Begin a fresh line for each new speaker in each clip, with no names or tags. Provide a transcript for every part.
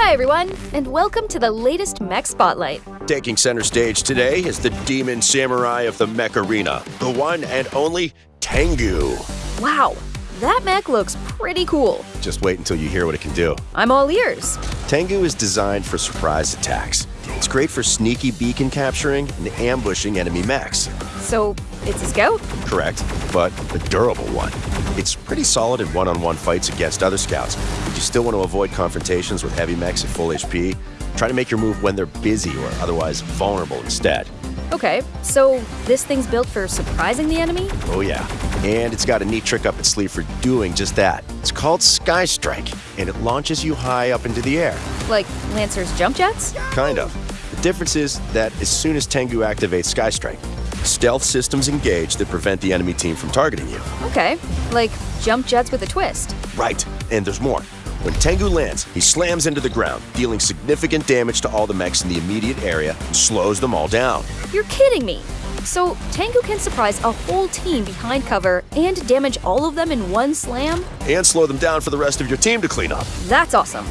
Hi, everyone, and welcome to the latest Mech Spotlight.
Taking center stage today is the demon samurai of the mech arena, the one and only Tengu.
Wow, that mech looks pretty cool.
Just wait until you hear what it can do.
I'm all ears.
Tengu is designed for surprise attacks. It's great for sneaky beacon capturing and ambushing enemy mechs.
So, it's a scout?
Correct, but a durable one. It's pretty solid in one-on-one fights against other scouts, but you still want to avoid confrontations with heavy mechs at full HP. Try to make your move when they're busy or otherwise vulnerable instead.
Okay, so this thing's built for surprising the enemy?
Oh yeah, and it's got a neat trick up its sleeve for doing just that. It's called Sky Strike, and it launches you high up into the air.
Like Lancer's jump jets?
Kind of. The difference is that as soon as Tengu activates Sky Strike, stealth systems engage that prevent the enemy team from targeting you.
Okay, like jump jets with a twist.
Right, and there's more. When Tengu lands, he slams into the ground, dealing significant damage to all the mechs in the immediate area and slows them all down.
You're kidding me! So, Tengu can surprise a whole team behind cover and damage all of them in one slam?
And slow them down for the rest of your team to clean up.
That's awesome.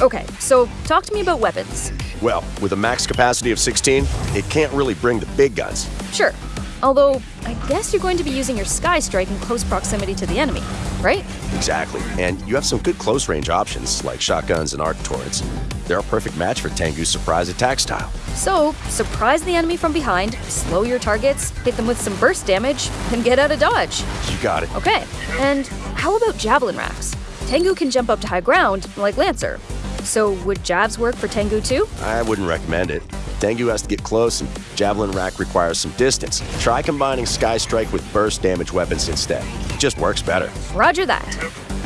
Okay, so talk to me about weapons.
Well, with a max capacity of 16, it can't really bring the big guns.
Sure. Although, I guess you're going to be using your Sky Strike in close proximity to the enemy, right?
Exactly. And you have some good close range options like shotguns and arc torrents. They're a perfect match for Tengu's surprise attack style.
So, surprise the enemy from behind, slow your targets, hit them with some burst damage, and get out of dodge.
You got it.
Okay, and how about javelin racks? Tengu can jump up to high ground, like Lancer. So, would jabs work for Tengu too?
I wouldn't recommend it. Tengu has to get close, and Javelin Rack requires some distance. Try combining Sky Strike with burst damage weapons instead. It just works better.
Roger that.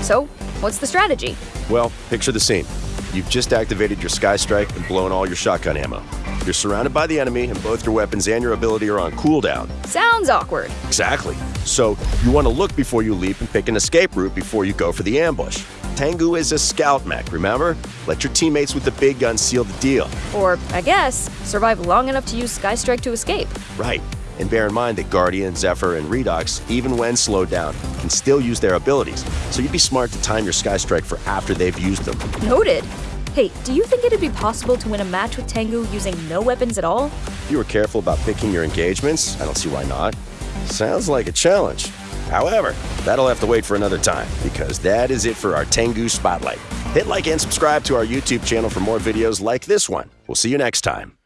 So, what's the strategy?
Well, picture the scene. You've just activated your Sky Strike and blown all your shotgun ammo. You're surrounded by the enemy, and both your weapons and your ability are on cooldown.
Sounds awkward.
Exactly. So, you want to look before you leap and pick an escape route before you go for the ambush. Tengu is a scout mech, remember? Let your teammates with the big guns seal the deal.
Or, I guess, survive long enough to use Sky Strike to escape.
Right. And bear in mind that Guardian, Zephyr, and Redox, even when slowed down, can still use their abilities. So you'd be smart to time your Sky Strike for after they've used them.
Noted. Hey, do you think it'd be possible to win a match with Tengu using no weapons at all?
If you were careful about picking your engagements, I don't see why not. Sounds like a challenge. However, that'll have to wait for another time, because that is it for our Tengu Spotlight. Hit like and subscribe to our YouTube channel for more videos like this one. We'll see you next time.